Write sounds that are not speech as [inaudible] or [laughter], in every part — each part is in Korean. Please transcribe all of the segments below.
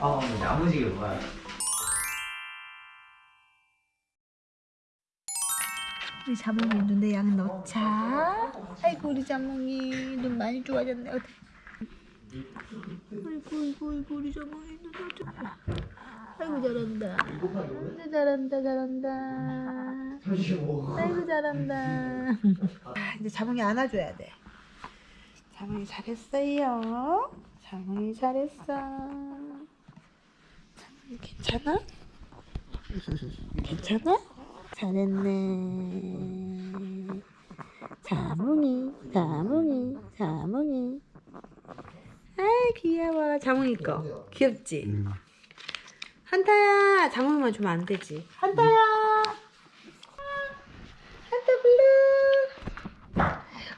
아, 야무지게 뭐야. 우리 자몽이 눈에 약 넣자. 아이고 우리 자몽이 눈 많이 좋아졌네. 어디? 아이고 아이고 아이고 우리 자몽이 눈 좋아. 아이고 잘한다. 아이고 잘한다 잘한다. 아이고 잘한다. 아, 이제 자몽이 안아줘야 돼. 자몽이 잘했어요. 자몽이 잘했어. 자몽이 괜찮아? 괜찮아? 잘했네. 자몽이, 자몽이, 자몽이. 아 귀여워. 자몽이 거. 귀엽지? 한타야, 자몽이만 주면 안 되지. 한타야! 한타 블루!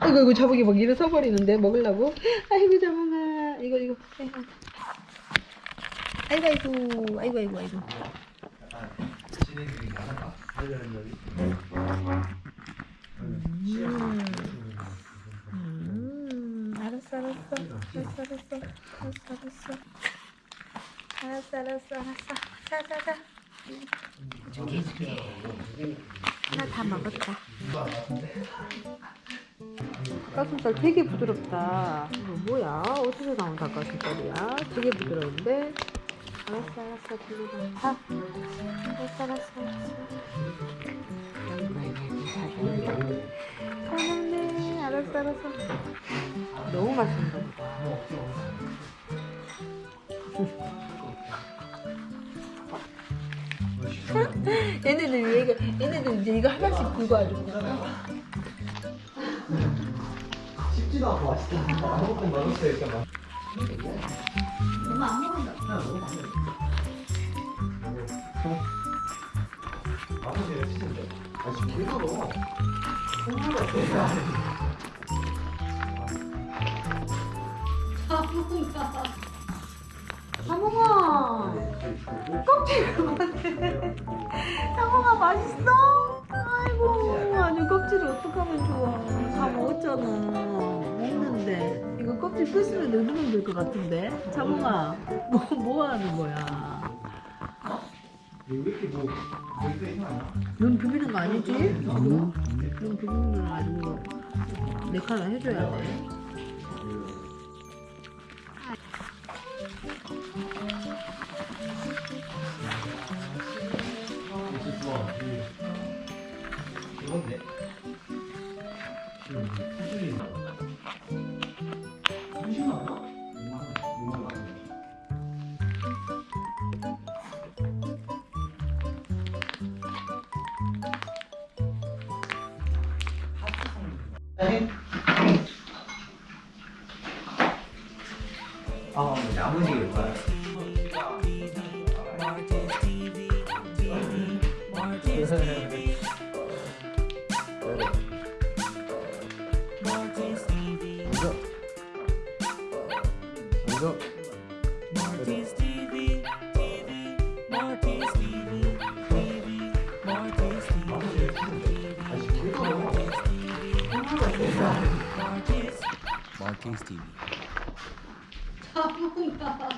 아이고, 아이고, 자몽이 막 일어서 버리는데, 먹으려고? 아이고, 자몽아. 이거, 이거. 아이고, 아이고, 아이고, 아이고, 아이고. 음, 알았어, 알았어. 알았어, 알았어. 알았어, 알았어. 알았어, 알았어, 알았어. 자, 자, 자. 해줄게, 해줄게. 하나 다 먹었다. 닭가슴살 되게 부드럽다. 이거 뭐야? 어디서 나온 닭가슴살이야? 되게 부드러운데? 알았어, 알았어. 들리면 다. 알았어, 알았어, 알았어. 잘했네. 알았어, 알았어. 너무 맛있는 거. [laughs] 얘네들 얘가 얘네들 이제 이거 하나씩 들고 와주구나. 쉽지도 않고 맛있다. 아무것도 맛없어요, 일단 맛. 맛없어요, 진짜. 아, 같아. 사몽아, 껍질 그만해. 사몽아 맛있어? 아이고, 아니 껍질을 어떡하면 좋아. 다 먹었잖아. 먹는데 이거 껍질 뺐으면 넣으면 될 것 같은데. 사몽아, 뭐, 뭐 하는 거야? 왜 이렇게 뭐, 왜 이렇게 이상하냐? 눈 비비는 거 아니지? 지금? 눈 비비는 거 아니고 내 카라 해줘야 돼. 이거 좋아. 이건데? 음, 수준이 있나? 수준 나와? 6만 원, 6만 원. 아, 야무지게 뭐야. 먼저 TV, Marty's 마켓 TV